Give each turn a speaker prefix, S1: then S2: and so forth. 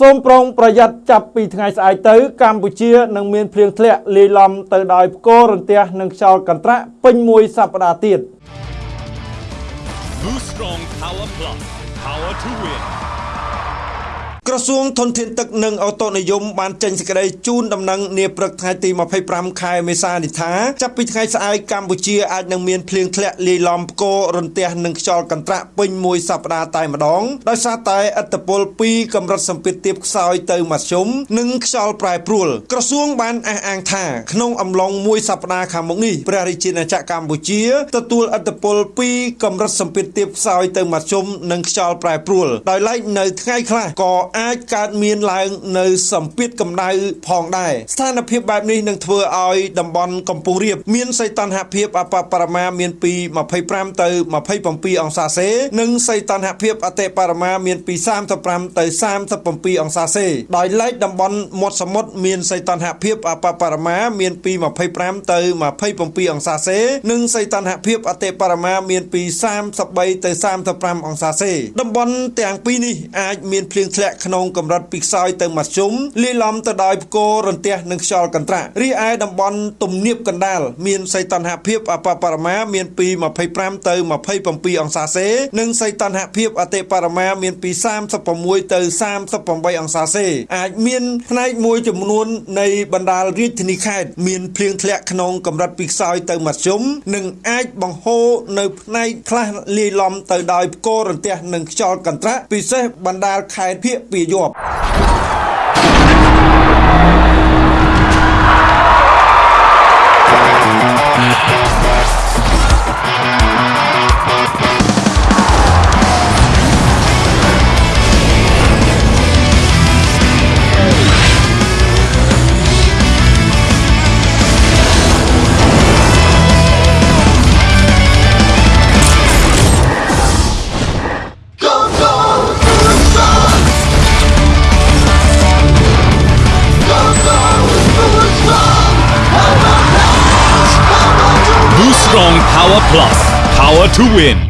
S1: សូមប្រុងប្រយ័ត្នចាប់ពីថ្ងៃស្អែកទៅ កម្ពុជានឹងមានភ្លៀងធ្លាក់លាយឡំទៅដោយផ្គររន្ទះនិងខ្យល់កន្ត្រាក់ពេញមួយសប្តាហ៍ទៀត
S2: Boost Strong Power Plus. Power to win.
S1: ក្រសួងធនធានទឹកនិងអូតូនិយមបានចេញសេចក្តីជូនដំណឹងនាព្រឹកថ្ងៃទី25ខែមេសានេះថាចាប់ពីថ្ងៃស្អែកកម្ពុជាអាចនឹងមានភ្លៀងធ្លាក់លាយឡំផ្គររន្ទះនិងខ្យល់កន្ត្រាក់ពេញមួយសប្តាហ៍តែម្ដងដោយសារតែឥទ្ធិពលពីកម្រិតសម្ពាធទាបខ្សោយទៅមធ្យមនិងខ្យល់ប្រែប្រួលក្រសួងបានអះអាងថាក្នុងអំឡុងមួយសប្តាហ៍ខាងមុខនេះព្រះរាជាណាចក្រកម្ពុជាទទួលឥទ្ធិពលពីកម្រិតសម្ពាធទាបខ្សោយទៅមធ្យមនិងខ្យល់ប្រែប្រួលដោយឡែកនៅថ្ងៃខ្លះក៏អាចកើតមានឡើងនៅសម្ពាធកម្ដៅផងដែរស្ថានភាពបែបនេះនឹងធ្វើឲ្យតំបន់កំពង់រាបមានសីតុណ្ហភាពអបបរមាមានពី25ទៅ27អង្សាសេនិងសីតុណ្ហភាពអតិបរមាមានពី35ទៅ37អង្សាសេដោយឡែកតំបន់មាត់សមុទ្រមានសីតុណ្ហភាពអបបរមាមានពី25ទៅ27អង្សាសេនិងសីតុណ្ហភាពអតិបរមាមានពី33ទៅ35អង្សាសេតំបន់ទាំងពីរនេះអាចមានភ្លៀងធ្លាក់ក្នុងកម្រិតពីខ្សោយទៅមធ្យមលាយឡំទៅដោយផ្គររន្ទះនិងខ្យល់កន្ត្រាក់រីឯតំបន់ទំនាបកណ្ដាលមានសីតុណ្ហភាពអបបរមាមានពី25ទៅ27អង្សាសេនិងសីតុណ្ហភាពអតិបរមាមានពី36ទៅ38អង្សាសេអាចមានផ្នែកមួយចំនួននៃបណ្ដាលរាជធានីខេត្តមានភ្លៀងធ្លាក់ក្នុងកម្រិតពីខ្សោយទៅមធ្យមនិងអាចបង្ហូរនៅផ្នែកខ្លះលាយឡំទៅដោយផ្គររន្ទះនិងខ្យល់កន្ត្រាក់ពិសេសបណ្ដាលខេត្តភៀកពី
S2: Strong Power Plus. Power to win.